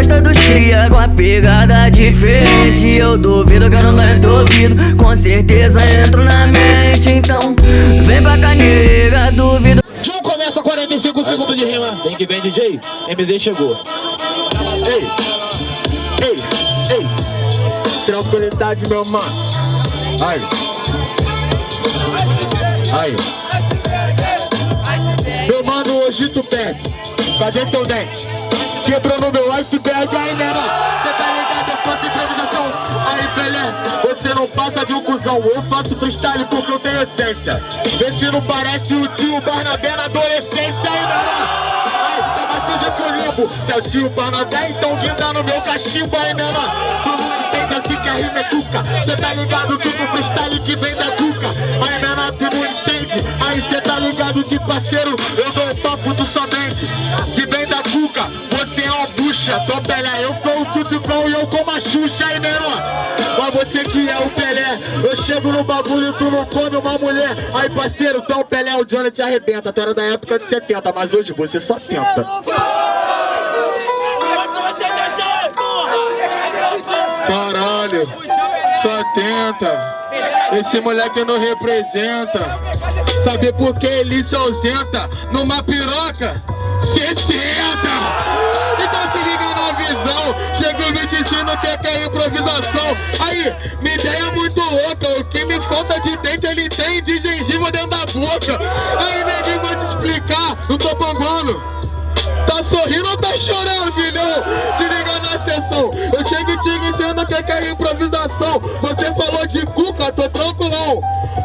gosta dos cria com a pegada diferente. Eu duvido que eu não entro ouvido Com certeza entro na mente Então vem pra canega, duvido. João começa 45 segundos de rima. Vem que vem DJ, MZ chegou. Ei, ei, ei. Tranquilidade meu mano. Ai. Ai. Meu mano, hoje tu perde Cadê teu dente? Quebrou no meu iceberg aí, né, Cê tá ligado, eu faço improvisação. Aí, Pelé, você não passa de um cuzão. Eu faço freestyle porque eu tenho essência. Vê se não parece o tio Barnabé na adolescência aí, né, Ai, tá mais suja que o limbo. É o tio Barnabé, então guinda no meu cachimbo aí, né, Tu não entende assim que a rima é cuca. Cê tá ligado que no freestyle que vem da cuca. Aí, né, tu não entende. Aí cê tá ligado que parceiro Eu bucha Tô Pelé, eu sou o Tutucão E eu como a Xuxa aí menor Mas você que é o Pelé Eu chego no bagulho e tu não come uma mulher. Aí parceiro, tu é o Pelé O Johnny te arrebenta. Tu era da época de 70 Mas hoje você só tenta. Caralho, só tenta. Esse moleque não representa. Sabe por que ele se ausenta? Numa piroca 60 Então se liga visão Chega o 25 que é improvisação. Aí, minha ideia é muito louca. O que me falta de dente ele tem de gengiva dentro da boca. Aí neguinho vou te explicar. Não tô panguando Tá sorrindo ou tá chorando, filhão? Se liga na sessão. Eu chego e te dizendo que é improvisação. Você falou de cuca, tô tranquilão.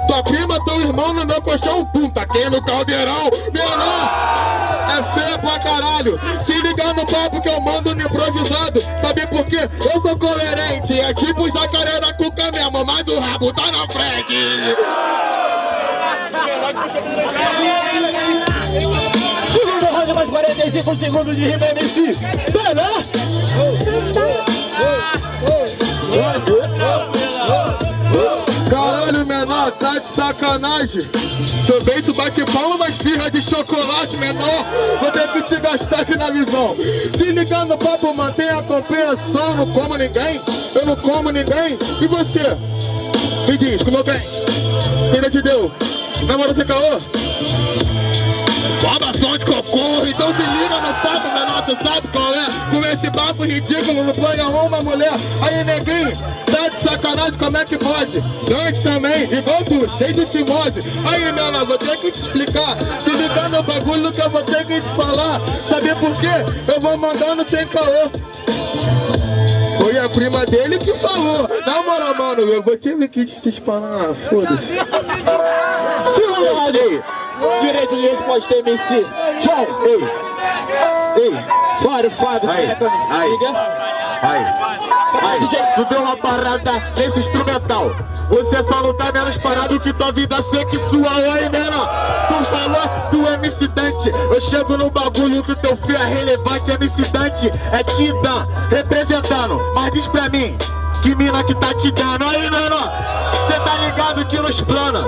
Tua prima, teu irmão no meu colchão Pum, tá aqui no caldeirão? Menor, é feia pra caralho. Se liga no papo que eu mando no improvisado Sabe por quê? Eu sou coerente. É tipo jacaré da cuca mesmo Mas o rabo tá na frente. Segundo round, mais 45 segundos de rima MC Pelé Caralho, menor, tá de sacanagem Seu beijo bate palma, mas firra de chocolate, menor Vou ter que te gastar aqui na visão Se ligar no papo, mantém a compreensão Não como ninguém, eu não como ninguém E você? Me diz, como bem? Quem te deu? Namora você caô? Som de cocô, então se liga no papo, menor, tu sabe qual é? Papo ridículo, no plano uma mulher Aí neguinho, tá de sacanagem, como é que pode? Antes também, igual tu, cheio de fimose Aí menor, vou ter que te explicar Se ligar no bagulho que eu vou ter que te falar Sabe por quê? Eu vou mandando sem caô foi a prima dele que falou. Na moral, mano, eu vou ter que te disparar. Foda-se. Direito de resposta MC. Tchau. Ei. Ei. Fora, Fábio. Aí. Aí. Aí. Aí, DJ, tu deu uma parada nesse instrumental Você só não tá menos parado que tua vida sexual aí, menor Tu falou do MC Dante Eu chego no bagulho que teu filho é relevante MC Dante é Tida representando Mas diz pra mim, que mina que tá te dando Aí, menor, cê tá ligado que nos plana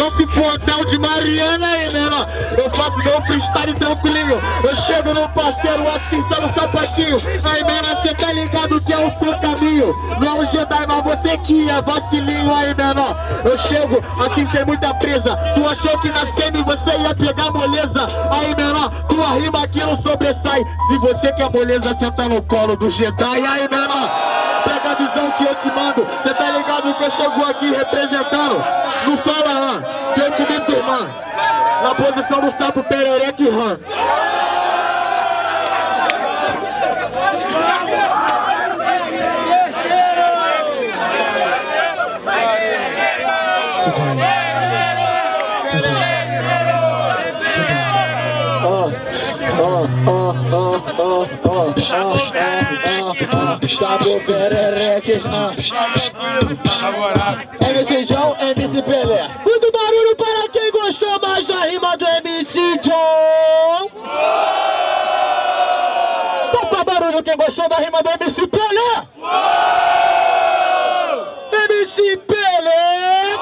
só se for hotel de Mariana aí, menor Eu faço meu freestyle tranquilinho. Eu chego no parceiro assim, só no sapatinho. Aí, menor, cê tá ligado que é o seu caminho. Não é um Jedi, mas você que é vacilinho aí, menor Eu chego assim sem muita presa. Tu achou que na semi você ia pegar moleza? Aí, menor, tua rima aqui não sobressai. Se você quer moleza, senta no colo do Jedi. Aí, menor a visão que eu te mando. Cê tá ligado que eu chego aqui representando? Não fala, ah, que eu comi turma Na posição do sapo perereca e rã Sabe perereque MC John, MC Pelé. Muito barulho para quem gostou mais da rima do MC John. Topa barulho quem gostou da rima do MC Pelé. MC Pelé.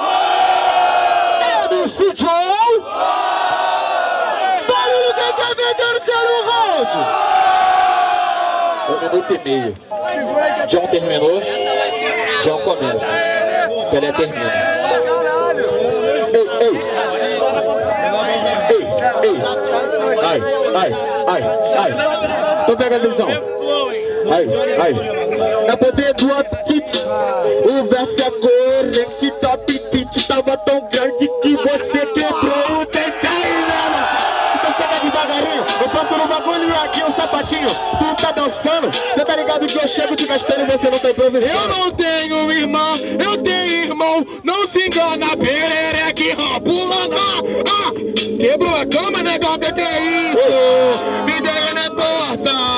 MC John. Barulho quem quer ver terceiro round. Um minuto e meio. John terminou. John começa. Pelé termina. Ei, ei. Ei, ei. Ai, ai, ai, ai. Então pega a visão. Ai, ai. É poder do apetite. O verso é corrente, top pitch. Tava tão grande sapatinho. Tu tá dançando. Você tá ligado que eu chego te gastando e você não tá improvisando. Eu não tenho irmã, eu tenho irmão. Não se engana, perereque, pula na. Ah, quebrou a cama, negão, que que é isso? Me deu na torta.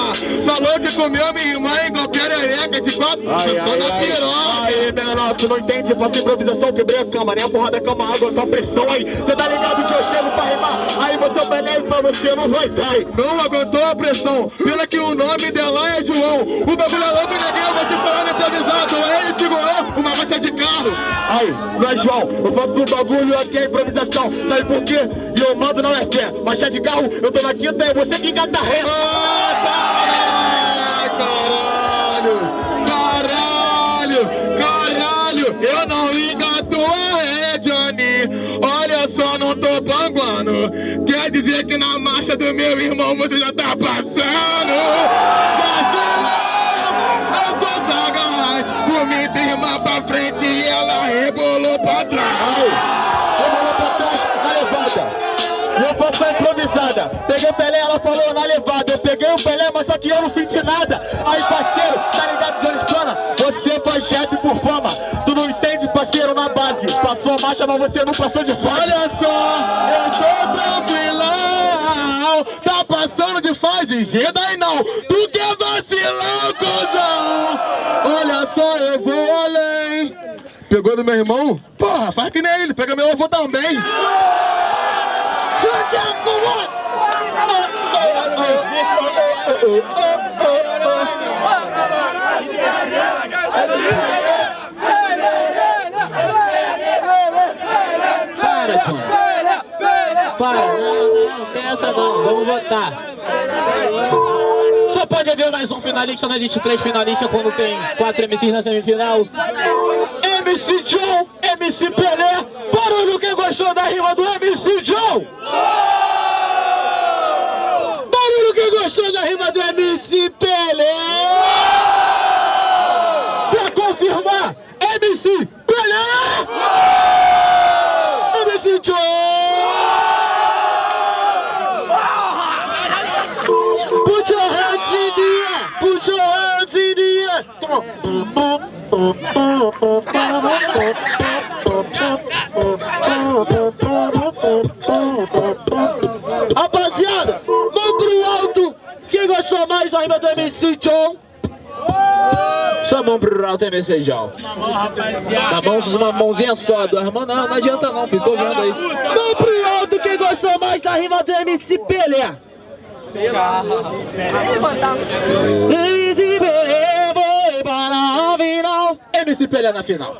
Falou que comeu minha irmã igual perereca de tô ai, na piroca. menor, tu não entende, faço improvisação, quebrei a cama, nem a porra da cama, água, tua pressão aí, cê tá ligado que eu chego pra rimar, aí você é o você não vai hein? Não aguentou a pressão, pela que o nome dela é João. O bagulho é louco, neguinho, você falando improvisado. Ele segurou uma marcha de carro. Aí, não é João, eu faço um bagulho aqui, é improvisação, sabe por quê? E eu mando não é fé, marcha de carro, eu tô na quinta, é você que engata ré. Ah, caralho, caralho, caralho, eu não engato a ré, Johnny. Olha só, não tô panguando. Do meu irmão você já tá passando? Vacilão, eu sou sagaz. Comi irmã pra frente e ela rebolou pra trás. Rebolou pra trás, na levada. Eu faço a improvisada. Peguei o Pelé, ela falou na levada. Eu peguei o Pelé, mas só que eu não senti nada. Aí, parceiro, tá ligado, Jones Plana? Você faz rap por fama. Tu não entende, parceiro, na base. Passou a marcha, mas você não passou de fase. Olha só, eu tô tranquilão. G, daí não. Tu quer vacilar, cuzão? Olha só, eu vou além. Pegou do meu irmão? Porra, faz que nem ele, pega meu avô também pô. Para, não, não, não tem essa não, vamos votar. Mais um finalista, não existe três finalistas quando tem quatro MCs na semifinal. MC John, MC Pelé. Barulho quem gostou da rima do MC John. Barulho quem gostou da rima do MC Pelé. Pra confirmar, MC Rapaziada, mão pro alto. Quem gostou mais da rima do MC John? Só mão pro alto MC João. Tá bom? Uma mãozinha só, duas mãos não, não adianta não, ficou vendo aí. Mão pro alto. Quem gostou mais da rima do MC Pelé? A final. MC Pelé na final.